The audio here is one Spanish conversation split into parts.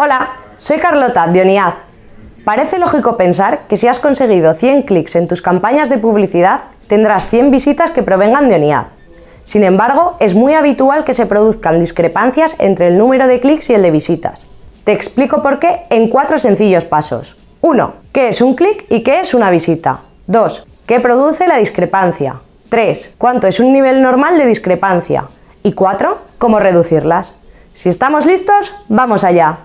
Hola, soy Carlota de Oniad. Parece lógico pensar que si has conseguido 100 clics en tus campañas de publicidad, tendrás 100 visitas que provengan de Oniad. Sin embargo, es muy habitual que se produzcan discrepancias entre el número de clics y el de visitas. Te explico por qué en cuatro sencillos pasos. 1. ¿Qué es un clic y qué es una visita? 2. ¿Qué produce la discrepancia? 3. ¿Cuánto es un nivel normal de discrepancia? Y 4. ¿Cómo reducirlas? Si estamos listos, ¡vamos allá!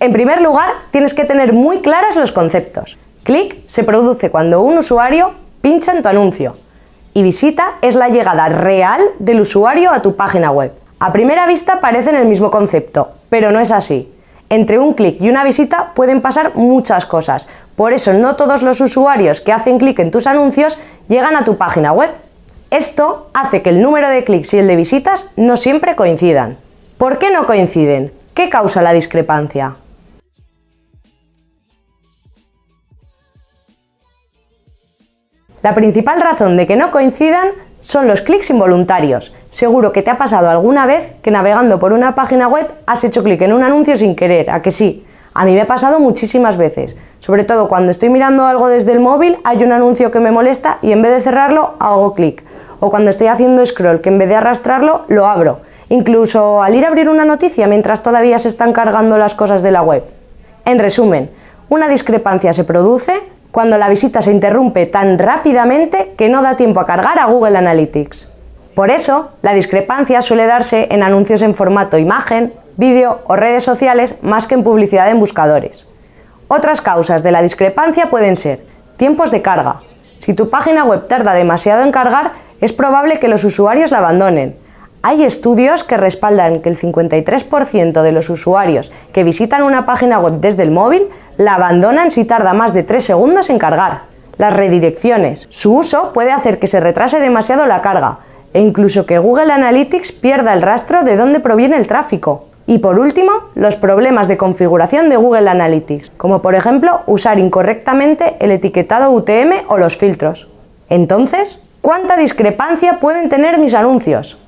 En primer lugar, tienes que tener muy claros los conceptos. Clic se produce cuando un usuario pincha en tu anuncio y visita es la llegada real del usuario a tu página web. A primera vista parecen el mismo concepto, pero no es así. Entre un clic y una visita pueden pasar muchas cosas, por eso no todos los usuarios que hacen clic en tus anuncios llegan a tu página web. Esto hace que el número de clics y el de visitas no siempre coincidan. ¿Por qué no coinciden? ¿Qué causa la discrepancia? La principal razón de que no coincidan son los clics involuntarios. Seguro que te ha pasado alguna vez que navegando por una página web has hecho clic en un anuncio sin querer, ¿a que sí? A mí me ha pasado muchísimas veces, sobre todo cuando estoy mirando algo desde el móvil, hay un anuncio que me molesta y en vez de cerrarlo hago clic. O cuando estoy haciendo scroll, que en vez de arrastrarlo, lo abro. Incluso al ir a abrir una noticia mientras todavía se están cargando las cosas de la web. En resumen, una discrepancia se produce cuando la visita se interrumpe tan rápidamente que no da tiempo a cargar a Google Analytics. Por eso, la discrepancia suele darse en anuncios en formato imagen, vídeo o redes sociales más que en publicidad en buscadores. Otras causas de la discrepancia pueden ser tiempos de carga. Si tu página web tarda demasiado en cargar, es probable que los usuarios la abandonen, hay estudios que respaldan que el 53% de los usuarios que visitan una página web desde el móvil la abandonan si tarda más de 3 segundos en cargar. Las redirecciones. Su uso puede hacer que se retrase demasiado la carga e incluso que Google Analytics pierda el rastro de dónde proviene el tráfico. Y por último, los problemas de configuración de Google Analytics, como por ejemplo usar incorrectamente el etiquetado UTM o los filtros. Entonces, ¿cuánta discrepancia pueden tener mis anuncios?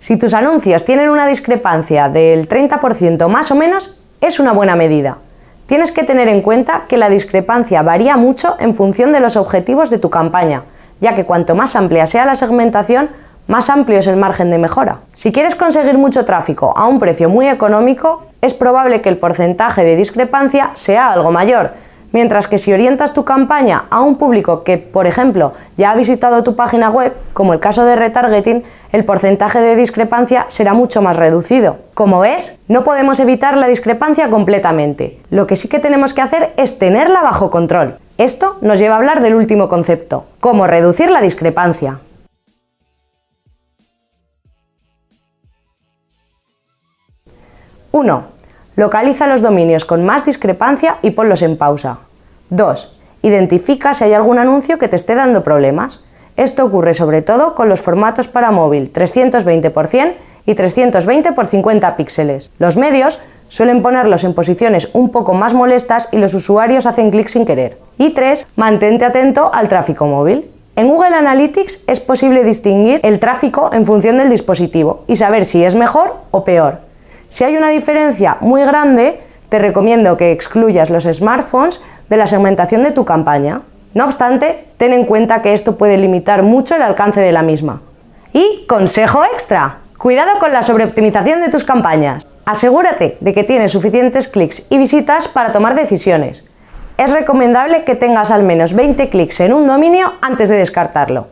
Si tus anuncios tienen una discrepancia del 30% más o menos, es una buena medida. Tienes que tener en cuenta que la discrepancia varía mucho en función de los objetivos de tu campaña, ya que cuanto más amplia sea la segmentación, más amplio es el margen de mejora. Si quieres conseguir mucho tráfico a un precio muy económico, es probable que el porcentaje de discrepancia sea algo mayor, Mientras que si orientas tu campaña a un público que, por ejemplo, ya ha visitado tu página web, como el caso de retargeting, el porcentaje de discrepancia será mucho más reducido. Como ves, no podemos evitar la discrepancia completamente. Lo que sí que tenemos que hacer es tenerla bajo control. Esto nos lleva a hablar del último concepto, cómo reducir la discrepancia. 1. Localiza los dominios con más discrepancia y ponlos en pausa. 2. Identifica si hay algún anuncio que te esté dando problemas. Esto ocurre sobre todo con los formatos para móvil 320 x 100 y 320 x 50 píxeles. Los medios suelen ponerlos en posiciones un poco más molestas y los usuarios hacen clic sin querer. Y 3. Mantente atento al tráfico móvil. En Google Analytics es posible distinguir el tráfico en función del dispositivo y saber si es mejor o peor. Si hay una diferencia muy grande, te recomiendo que excluyas los smartphones de la segmentación de tu campaña. No obstante, ten en cuenta que esto puede limitar mucho el alcance de la misma. Y consejo extra, cuidado con la sobreoptimización de tus campañas. Asegúrate de que tienes suficientes clics y visitas para tomar decisiones. Es recomendable que tengas al menos 20 clics en un dominio antes de descartarlo.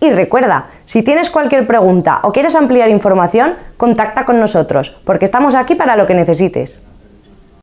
Y recuerda, si tienes cualquier pregunta o quieres ampliar información, contacta con nosotros, porque estamos aquí para lo que necesites.